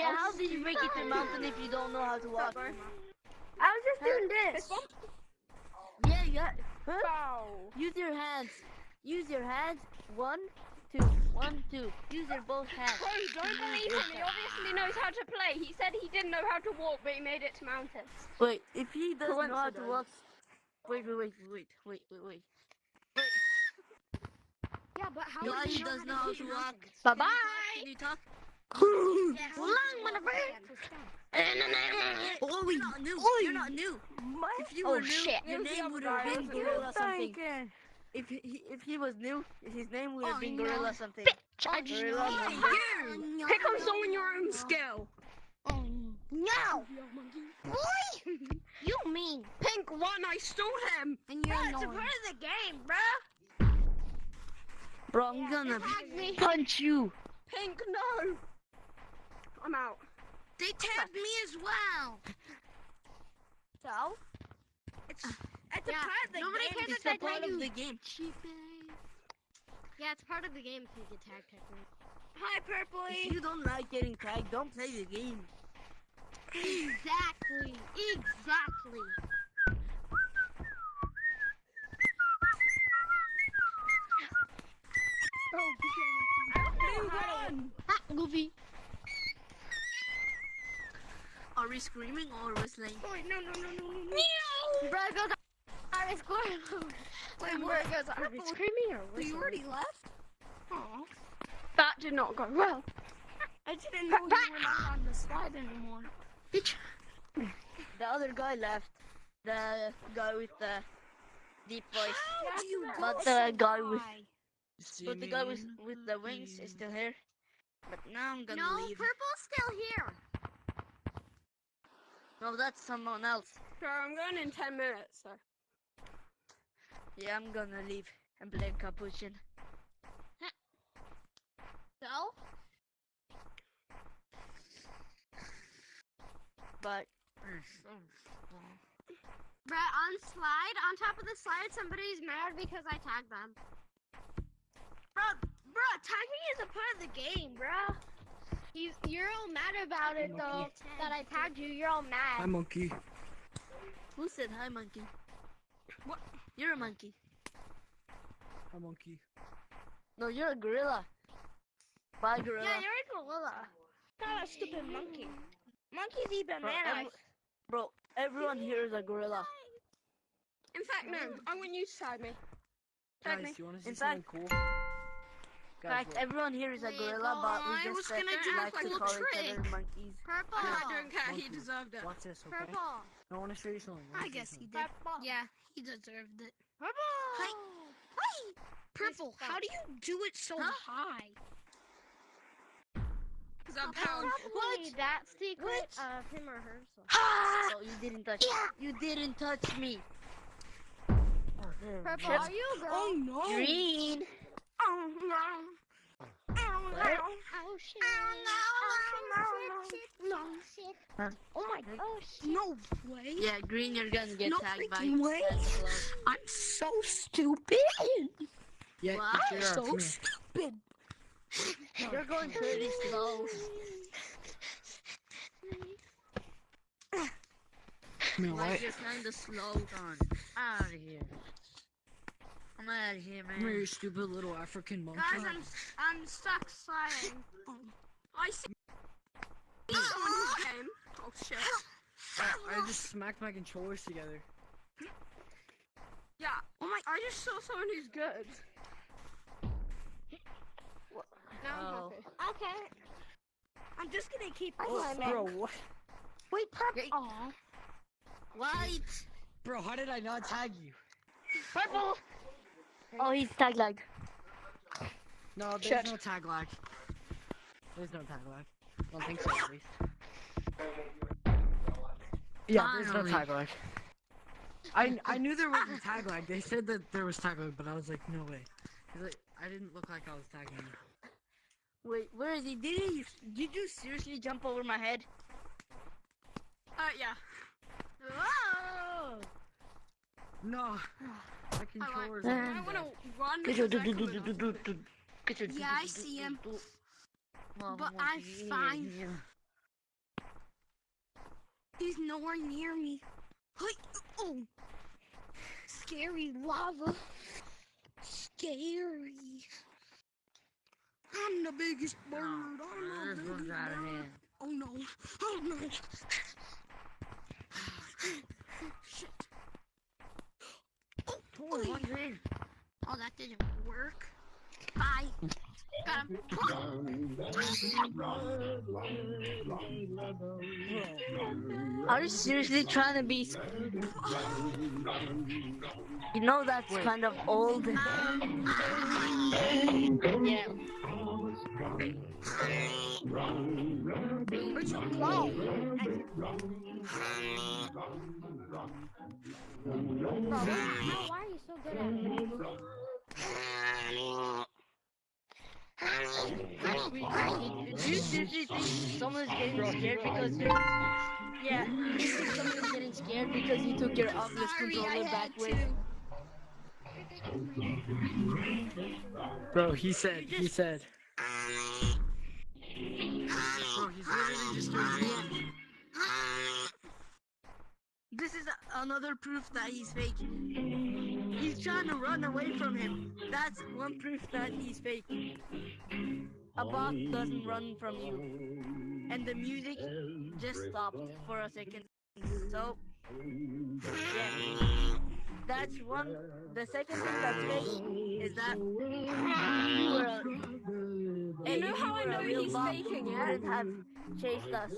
yeah, how did you make it to the mountain if you don't know how to walk? I was just doing this. Yeah, yeah. Huh? Use your hands. Use your hands. One, two. One, two. Use your both hands. Bro, don't believe him. He obviously knows how to play. He said he didn't know how to walk, but he made it to mountains. Wait, if he doesn't know how to walk. Wait, wait, wait, wait, wait, wait, wait. Yeah, but how No, did he you does know how to walk. Bye Can you talk? Oh, you're not new. You're not new. If you Oh, were new, shit. your name would have been Gorilla something. If he, he- if he was new, his name would have Oh, been no. Oh, Gorilla something. I just know you. Pick on someone your own skill. Oh, no. Boy, you mean. Pink one, I stole him. And you're That's a part of the game, bruh. Bro, I'm gonna tag me. punch you. Pink, no. I'm out. They tagged me as well. So? It's, uh, It's part of the game. Yeah, nobody cares It's if a I part tag of you. the game. Yeah, it's part of the game to get tagged technically. Hi, Purpley. If you don't like getting tagged, don't play the game. Exactly. Exactly. Oh, Blue gun. Ha, Goofy. Are we screaming or whistling? Oh, wait, no, no, no, no, no, no. Bro, goes Ari score. Wait, where goes Are we screaming or So you already left? Aw. That did not go well. I didn't know you were not on the slide anymore. Bitch. The other guy left. The guy with the deep voice. How do you But the guy with but the guy with with the wings is still here. But now I'm gonna No, leave. purple's still here. No, that's someone else. Bro, I'm going in 10 minutes, so. Yeah, I'm gonna leave and play Capuchin. So? But Bruh, on slide, on top of the slide, somebody's mad because I tagged them. Bro, bro, tagging is a part of the game, bro. He's, you're all mad about it though, that I tagged you. You're all mad. Hi, monkey. who said hi, monkey? What? You're a monkey. Hi, monkey. No, you're a gorilla. Bye, gorilla. Yeah, you're a gorilla. Not a stupid monkey. Monkeys eat Bro, bananas. every- bro, everyone here is a gorilla. In fact, no. I want you to tag me. Tag Guys, me. you want to see In something cool? In Guys, fact, everyone here is a gorilla, but we I just was gonna do like a to cool call each trick. other monkeys. Purple. I don't care. He Monkey. deserved it. Watch this, okay? Purple. I want to show you something. Watch I this, guess he okay? did. Yeah, he deserved it. Purple. Hi. Hi. Purple, how do you do it so Huh? high? Because I'm powerful. Probably that secret of him or her. So. Oh, you didn't touch Yeah. Me. You didn't touch me. Oh, Purple, are you a girl? Oh no. Green. Oh no. Oh no. Oh shit. Oh, no, Oh no, no. shit. Oh my god. Oh shit. No way. Yeah, green, you're gonna get No tagged by freaking way. I'm so stupid. Yeah, What? I'm so stupid. You're going pretty slow. Here, Why what? you're kinda slow, Don? Out of here. I'm out of here, Come here, you man. stupid little African monkey. Guys, I'm I'm stuck sliding. I see someone who came. Oh shit. I, I just smacked my controllers together. Yeah. Oh my. I just saw someone who's good. Now I'm Oh. happy. Okay. I'm just gonna keep Oh, climbing. bro, what? Wait, purple. Hey. Aw. White. Bro, how did I not tag you? Purple. Oh, he's tag lag. No, there's no tag lag. There's no tag lag. I don't think so, at least. Yeah, there's no tag lag. I I knew there was a tag lag. They said that there was tag lag, but I was like, no way. I, I didn't look like I was tagging. Wait, where is he? Did he? Did you seriously jump over my head? Uh, yeah. Whoa. No, my controllers. I wanna run. because I couldn't. Yeah, I see him. But I'm fine. He's nowhere near me. Oh. Scary lava. Scary. I'm the biggest bird. I'm the biggest one's out of bird. hand. Oh no. Oh no. 400. Oh, that didn't work. Bye. Got him. I was seriously trying to be. You know that's Wait. kind of old. yeah. Where'd you go? Why are you so good at it? Someone's getting scared because Yeah, someone's getting scared because you took your Sorry, controller back with? Bro, he said, he said. This is another proof that he's fake. He's trying to run away from him. That's one proof that he's fake. A bot doesn't run from you. And the music just stopped for a second. So, yeah. That's one. The second thing that's fake is that you were a, hey, know how I were a know real he's bot, faking you it? wouldn't have chased us.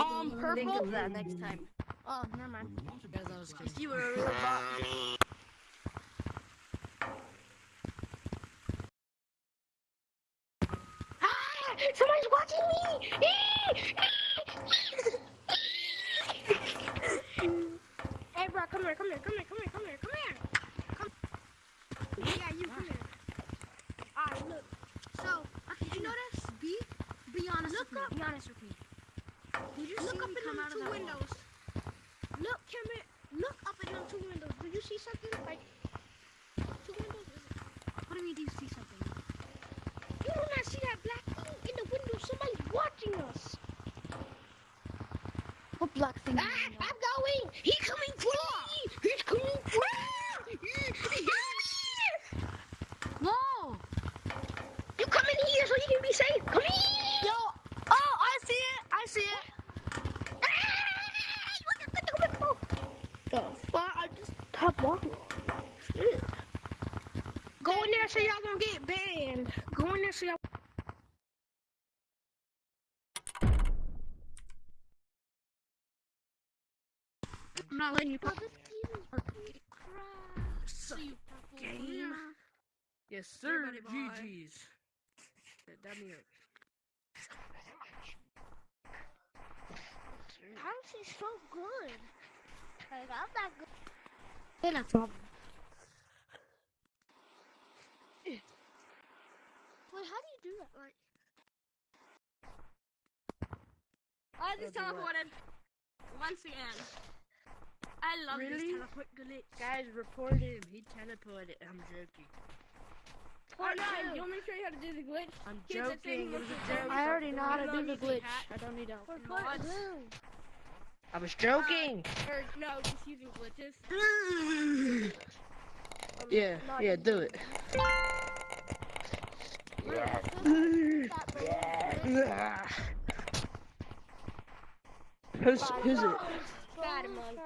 Um, Think purple. of that next time. Oh, never mind. Guys, I was kidding. If you were a real bot, Ah! Somebody's watching me! hey, bro, come here, come here, come here, come here, come here, come here. Come. Yeah, you come here. Alright, look. So, did you notice? Be, be look. Be honest with me. Did you look up out of two windows? Look, come. Look up at them two windows. Do you see something? Like, two windows? What do you mean, do you see something? You do not see that black thing in the window. Somebody's watching us. what black thing? Ah, I'm going. He's coming for me. He's coming for me. Whoa! You come in here so you can be safe. Come here. Yo! Oh, I see it! I see it! The fuck? I just stopped walking. Shit. Go in there so y'all gonna get banned. Go in there so y'all. I'm not letting you pop. Game. Yes, sir. Everybody bye. GG's. Dab me up. How's he so good? Like, I'm not good. Then that's all. Wait, how do you do that? Like, I just teleported. Once again. I love Really? this teleport glitch. Guys, report him. He teleported. I'm joking. Oh no, you want me to show you how to do the glitch? I'm Here's the thing joking. It was with a the joke. I already know how to do the glitch. I don't need help. What? I was joking. Uh, or no, just using glitches. Yeah, yeah, do it. Who's who's it? Bad monk.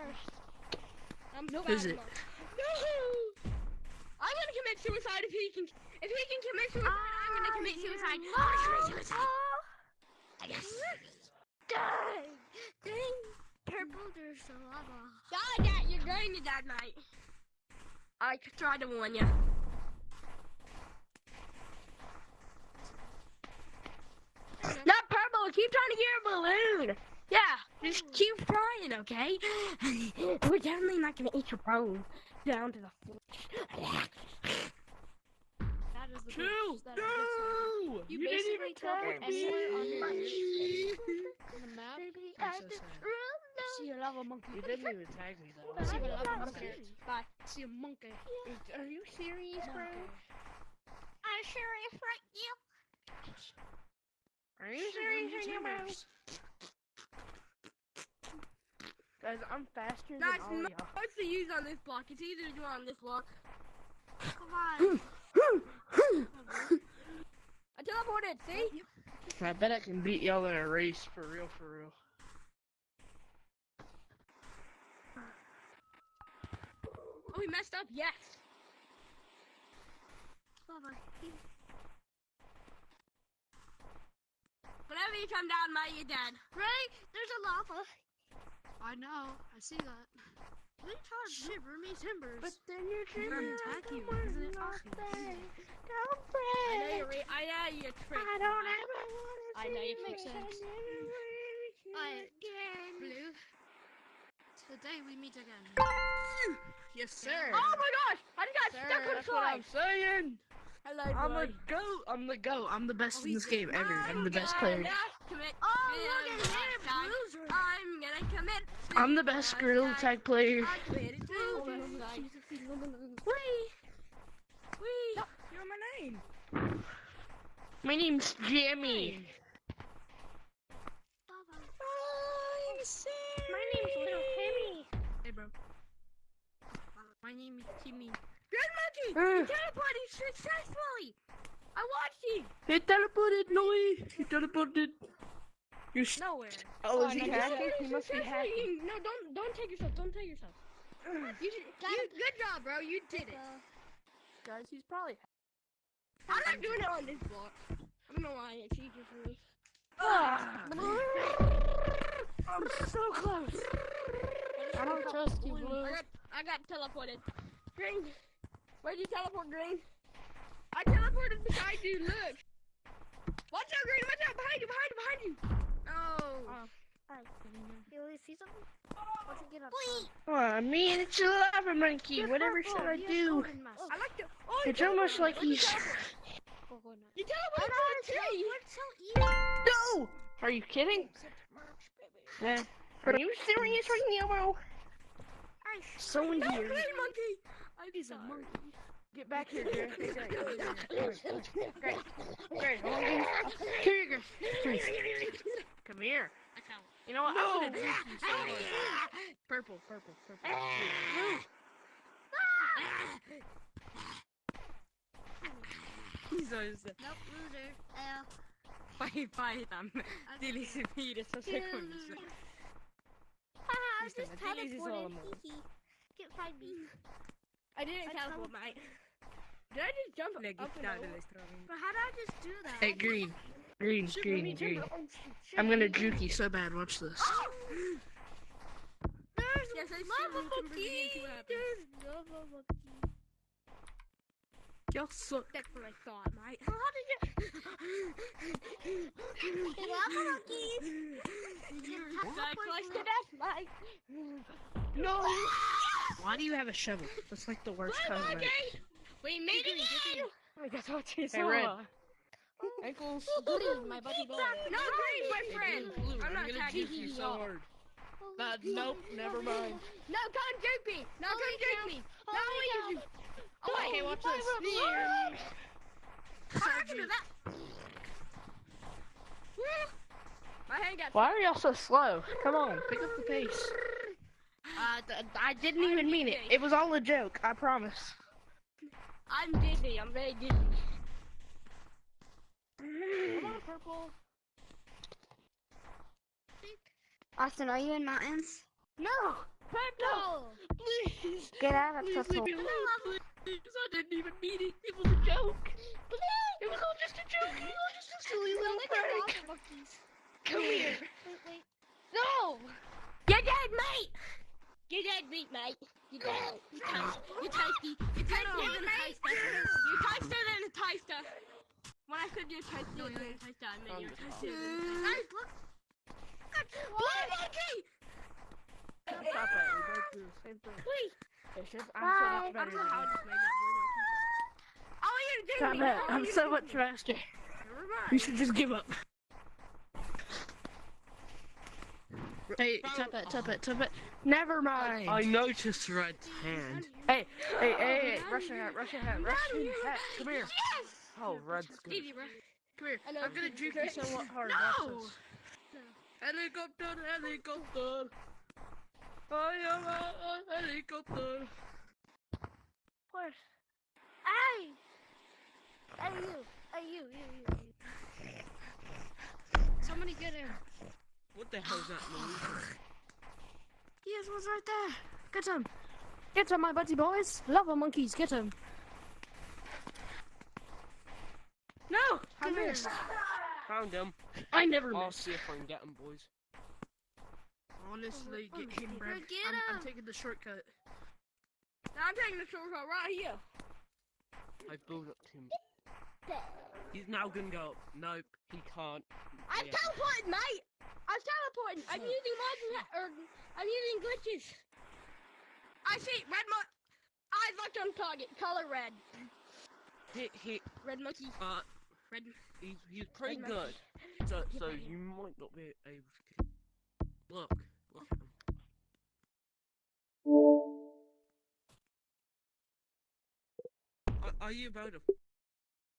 I'm no bad it? No! I'm gonna commit suicide if he can. If he can commit suicide, I'm gonna commit ah, suicide. I'm gonna commit suicide. Yes. dang! Dang! Purple, there's a lava. God, Dad, you're going to that night. I tried to warn you. Not purple. Keep trying to get a balloon. Yeah, just keep trying, okay? We're definitely not gonna eat your bone down to the floor. That is the Two. glitch. That is the No! You, didn't even teleport tag me. on the map. I'm so sorry. See a lava monkey. You didn't even tag me though. See a I'm lava monkey. Bye. See a monkey. Are you serious, bro? I'm serious right now. Are you serious right now, bro? Guys, I'm faster than That's all not y'all. what's the use on this block. It's easier to do on this block. Come on. Hmm. Hmm. Hmm. I teleported. See? I bet I can beat y'all in a race for real, for real. Oh, we messed up. Yes. Baba. Whenever you come down, mate, you're dead. Ray, there's a lava. I know. I see that. What are you trying to shiver me timbers? But then you're I'm gonna attack you, isn't it? Don't I know you're. Re- I know you're tricked. I don't ever wanna I know see you you makes sense. Alright. again. Blue. Today we meet again. Yes, sir. Oh my gosh! I just got Sir, stuck on that's what I'm saying. Hello, I'm boy. the goat. I'm the goat. I'm the best Oh, in this game ever. I'm the best player. Oh, look at him, loser. I'm gonna commit. I'm the best gorilla tag player. I committed suicide. Wee. Wee. You're my name. My name's Jimmy. Baba. My name's Little Timmy. Hey, bro. My name is Timmy. Good monkey. Uh. You teleported successfully. I watched you. He teleported, no way. He teleported. You're Nowhere. oh, is he no, hacking? He must be successfully- hacking. No, don't don't take yourself. Don't take yourself. You, should, you good job, bro. You did it. Guys, he's probably. I'm not doing it on this block. I don't know why it's easier for me. Ah. I'm so close. I don't trust you, Blue. I got, I got teleported. Green, where'd you teleport, Green? I teleported beside you. Look. Watch out, Green. Watch out. Behind you. Behind you. Behind you. Oh. You want see something? Let's get up. Oh, man, it's a lava monkey. Whatever should I do? I like the. Oh, It's almost teleported. like he's. You teleported to the tree. So easy? No! Are you kidding? Yeah. Are you serious right now, bro? So No, weird. Green monkey. I He's a monkey. Get back here, Jared. Great, great. Great. Here you go. Please. Come here. You know what? I'm gonna juke you so hard. Purple, purple, purple. He's always Nope, loser. L. Fai, fai tam. Dili si Pires sa sekunde. Haha, I He's just gonna delete his teleported. all of Hee hee. Can't find me. I didn't I teleport, mate. Did I just jump up and over? But how did I just do that? Hey, green. Green, green, green. Oh, I'm gonna juke you so bad. Watch this. Oh. There's Yes, I see lava you can bring it monkey. into what happens. There's lava monkey. Y'all suck. That's what I thought, mate. How did you? Hey, lava monkeys. Got close to death, mate. No. Why do you have a shovel? That's like the worst kind of knife. Okay. We made it again. I guess what you Hey, Red. Ankles. Green, my buddy boy. No, Green, my friend. Blue, I'm not gonna attacking you you. so hard. But nope, never mind. No, come juke me. No, come Holy juke cow. me. No, Holy you. cow. Oh, wait. Okay, watch this. What happened to that? My hand got. Why are y'all so slow? Come on, pick up the pace. I didn't even mean it. It was all a joke. I promise. I'm dizzy. I'm very dizzy. Come on, purple. Austin, are you in mountains? No, purple. Please, Get out of please Purple. leave me alone. Please, I didn't even mean it. It was a joke. It was all just a joke. It was all just a silly little prank. Come here. Wait, wait. No. You're dead, mate. You're dead, meat, mate. You're You're toast- You're. You're toastier than a toaster. You're toaster than a toaster. When I said you're toastier than a toaster, I meant you're toastier than a toaster. Guys, look. Blood monkey! Stop it. We both do the same thing. Please. It's just, I'm Bye. so much better that blue. Oh, you're you. doing Stop it. I'm so much faster. Never You should just give up. Hey, tap it, tap it, tap it. Never mind. I noticed Red's hand. Hey, hey, hey, hey, Russian hat, Russian hat, Russian hat. Come here. Yes! Oh, Red's good. Easy, bro. Come here. I know. I'm gonna juke you so hard. No! Helicopter, helicopter. I am a, a helicopter. Where's? Hey! Hey you! Hey you! You! You! you. Somebody get him. What the hell's that noise? Yes, one's right there. Get him. Get him, my buddy boys. Lava monkeys, get him. No! Come Come here. here. Found him. I never I'll miss. see if I can get him, boys. Honestly, get him, bro. Get I'm, I'm taking the shortcut. I'm taking the shortcut right here. I built up to him. He's now gonna go up. Nope, he can't. I'm Yeah. teleporting, mate. I'm teleporting. I'm using mods or er, I'm using glitches. I see red mon. Eyes locked on target. Color red. Hit, hit, Red monkey. but Red. he's, he's pretty Red good. monkey. So, so you might not be able to. Look, look at him. Are, are you about to